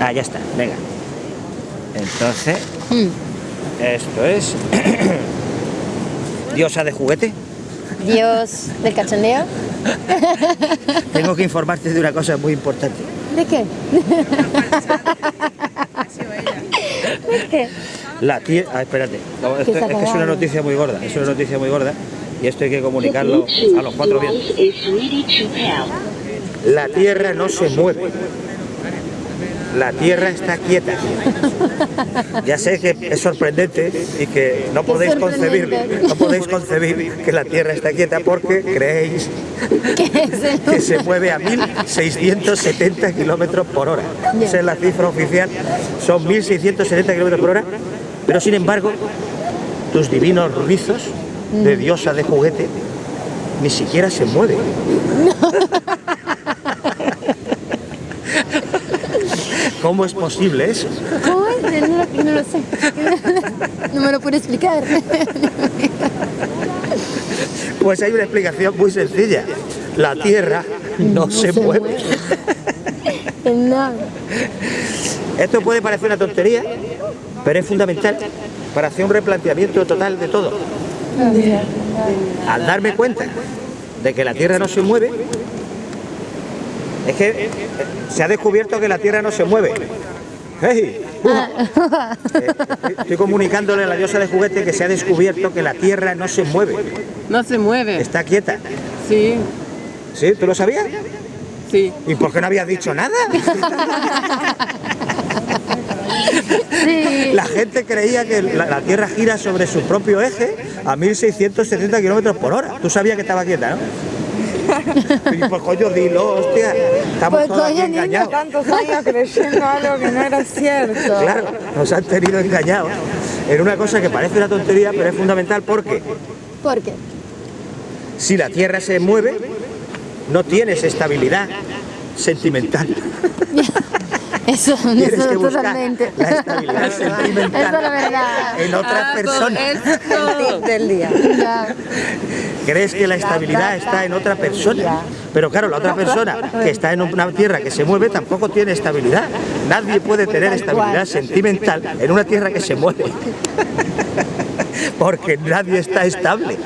Ah, ya está, venga. Entonces, Mm. esto es... Diosa de juguete. Dios del cachondeo. Tengo que informarte de una cosa muy importante. ¿De qué? ¿De qué? La tierra... Ah, espérate. No, esto- está es que es una noticia muy gorda. Es una noticia muy gorda. Y esto hay que comunicarlo a los cuatro vientos. La tierra no se mueve. La tierra está quieta. Ya sé que es sorprendente y que no podéis concebir, no podéis concebir que la tierra está quieta porque creéis ¿Qué es el- que se mueve a 1.670 kilómetros por hora. Esa es la cifra oficial, son 1.670 kilómetros por hora, pero sin embargo, tus divinos rizos de diosa de juguete ni siquiera se mueven. ¿Cómo es posible eso? ¿Cómo es? No, lo- no lo sé. No me lo puedo explicar. Pues hay una explicación muy sencilla. La Tierra no, se, se mueve. No. Esto puede parecer una tontería, pero es fundamental para hacer un replanteamiento total de todo. Al darme cuenta de que la Tierra no se mueve, es que se ha descubierto que la Tierra no se mueve. ¡Hey! ¡Uja! Eh, estoy- Estoy comunicándole a la diosa de juguete que se ha descubierto que la Tierra no se mueve, No se mueve. está quieta. Sí, ¿Sí? ¿Tú lo sabías? sí. ¿Y por qué no habías dicho nada? Sí. La gente creía que la, la Tierra gira sobre su propio eje a 1670 kilómetros por hora. Tú sabías que estaba quieta, ¿no? Y pues coño, dilo, hostia. Estamos Pues, todos coño, niño, engañados. Tantos años creyendo algo que no era cierto. Claro, nos han tenido engañados en una cosa que parece una tontería, pero es fundamental porque ¿Por qué? si la Tierra se mueve, no tienes estabilidad sentimental. Eso, Tienes eso que buscar totalmente. la estabilidad sentimental Eso es la verdad. en otra Ah, por persona. esto. Del día. Ya. Crees que la estabilidad está en otra persona. Pero claro, la otra persona que está en una tierra que se mueve tampoco tiene estabilidad. Nadie puede tener estabilidad sentimental en una tierra que se mueve. Porque nadie está estable.